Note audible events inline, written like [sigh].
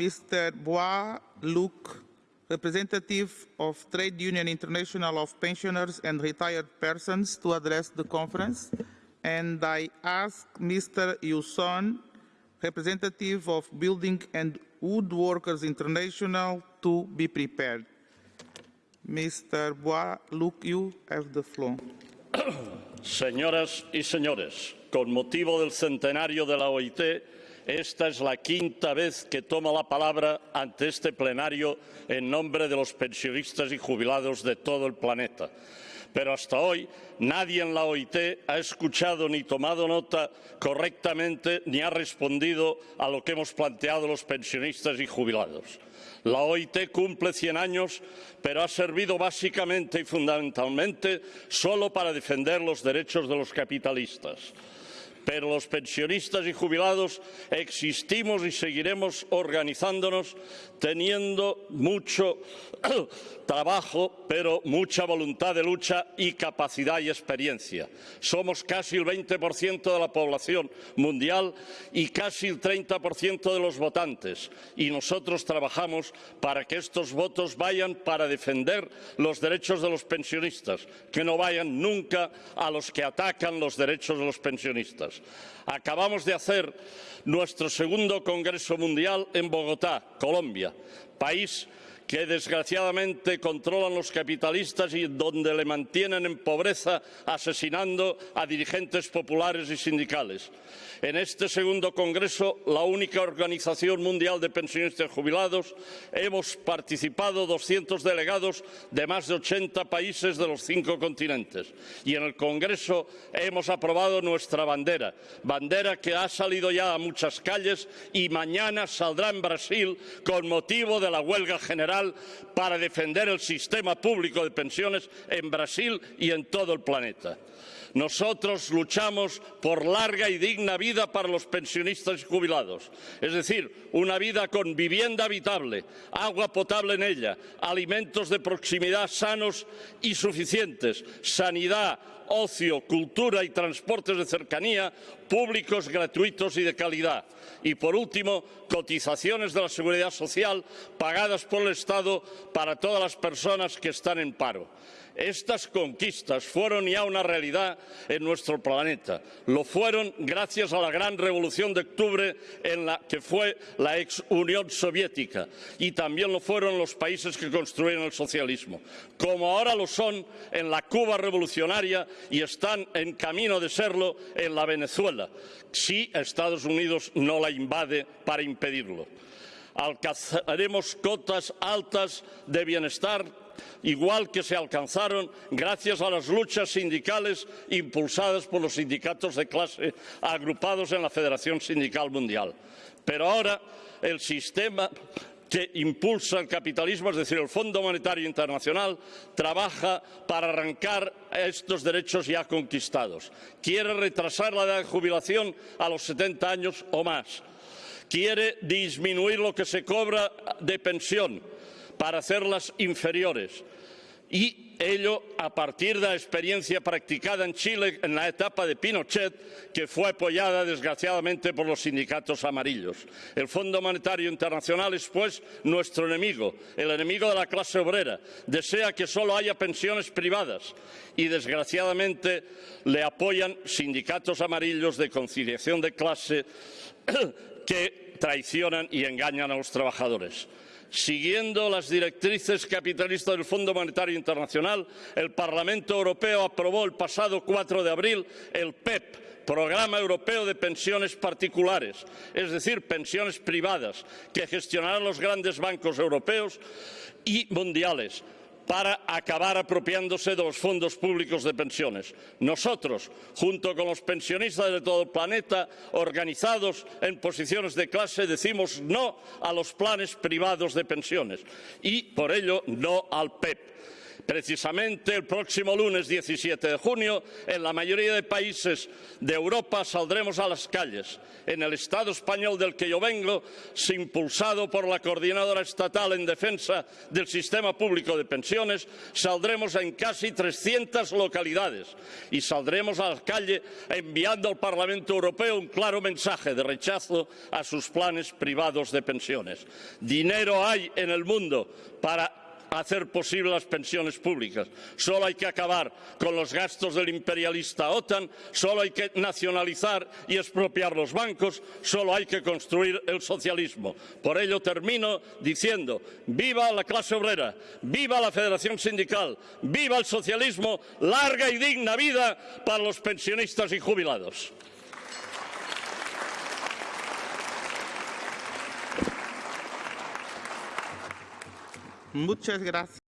Mr. Bois Luc, representative of Trade Union International of Pensioners and Retired Persons, to address the conference. And I ask Mr. Yuson, representative of Building and Woodworkers International, to be prepared. Mr. Bois Luc, you have the floor. Señoras y señores, con motivo del centenario de la OIT, esta es la quinta vez que tomo la palabra ante este plenario en nombre de los pensionistas y jubilados de todo el planeta. Pero hasta hoy nadie en la OIT ha escuchado ni tomado nota correctamente ni ha respondido a lo que hemos planteado los pensionistas y jubilados. La OIT cumple 100 años, pero ha servido básicamente y fundamentalmente solo para defender los derechos de los capitalistas pero los pensionistas y jubilados existimos y seguiremos organizándonos teniendo mucho [clears throat] trabajo, pero mucha voluntad de lucha y capacidad y experiencia. Somos casi el 20% de la población mundial y casi el 30% de los votantes y nosotros trabajamos para que estos votos vayan para defender los derechos de los pensionistas, que no vayan nunca a los que atacan los derechos de los pensionistas. Acabamos de hacer nuestro segundo Congreso Mundial en Bogotá, Colombia, país que desgraciadamente controlan los capitalistas y donde le mantienen en pobreza asesinando a dirigentes populares y sindicales. En este segundo Congreso, la única organización mundial de pensionistas jubilados, hemos participado 200 delegados de más de 80 países de los cinco continentes. Y en el Congreso hemos aprobado nuestra bandera, bandera que ha salido ya a muchas calles y mañana saldrá en Brasil con motivo de la huelga general para defender el sistema público de pensiones en Brasil y en todo el planeta. Nosotros luchamos por larga y digna vida para los pensionistas y jubilados, es decir, una vida con vivienda habitable, agua potable en ella, alimentos de proximidad sanos y suficientes, sanidad, ocio, cultura y transportes de cercanía públicos, gratuitos y de calidad. Y, por último, cotizaciones de la seguridad social pagadas por el Estado para todas las personas que están en paro. Estas conquistas fueron ya una realidad en nuestro planeta. Lo fueron gracias a la gran revolución de octubre en la que fue la ex Unión Soviética y también lo fueron los países que construyeron el socialismo, como ahora lo son en la Cuba revolucionaria y están en camino de serlo en la Venezuela, si Estados Unidos no la invade para impedirlo. Alcanzaremos cotas altas de bienestar igual que se alcanzaron gracias a las luchas sindicales impulsadas por los sindicatos de clase agrupados en la Federación Sindical Mundial. Pero ahora el sistema que impulsa el capitalismo, es decir, el Fondo Monetario Internacional, trabaja para arrancar estos derechos ya conquistados. Quiere retrasar la edad de jubilación a los 70 años o más. Quiere disminuir lo que se cobra de pensión para hacerlas inferiores. Y ello a partir de la experiencia practicada en Chile en la etapa de Pinochet, que fue apoyada desgraciadamente por los sindicatos amarillos. El Fondo Monetario Internacional es, pues, nuestro enemigo, el enemigo de la clase obrera. Desea que solo haya pensiones privadas y, desgraciadamente, le apoyan sindicatos amarillos de conciliación de clase [coughs] que traicionan y engañan a los trabajadores. Siguiendo las directrices capitalistas del Fondo Monetario Internacional, el Parlamento Europeo aprobó el pasado 4 de abril el PEP, Programa Europeo de Pensiones Particulares, es decir, pensiones privadas, que gestionarán los grandes bancos europeos y mundiales para acabar apropiándose de los fondos públicos de pensiones. Nosotros, junto con los pensionistas de todo el planeta, organizados en posiciones de clase, decimos no a los planes privados de pensiones y, por ello, no al PEP. Precisamente el próximo lunes 17 de junio, en la mayoría de países de Europa saldremos a las calles. En el Estado español del que yo vengo, impulsado por la Coordinadora Estatal en Defensa del Sistema Público de Pensiones, saldremos en casi 300 localidades y saldremos a la calle enviando al Parlamento Europeo un claro mensaje de rechazo a sus planes privados de pensiones. Dinero hay en el mundo para hacer posible las pensiones públicas. Solo hay que acabar con los gastos del imperialista OTAN, solo hay que nacionalizar y expropiar los bancos, solo hay que construir el socialismo. Por ello termino diciendo, viva la clase obrera, viva la Federación Sindical, viva el socialismo, larga y digna vida para los pensionistas y jubilados. Muchas gracias.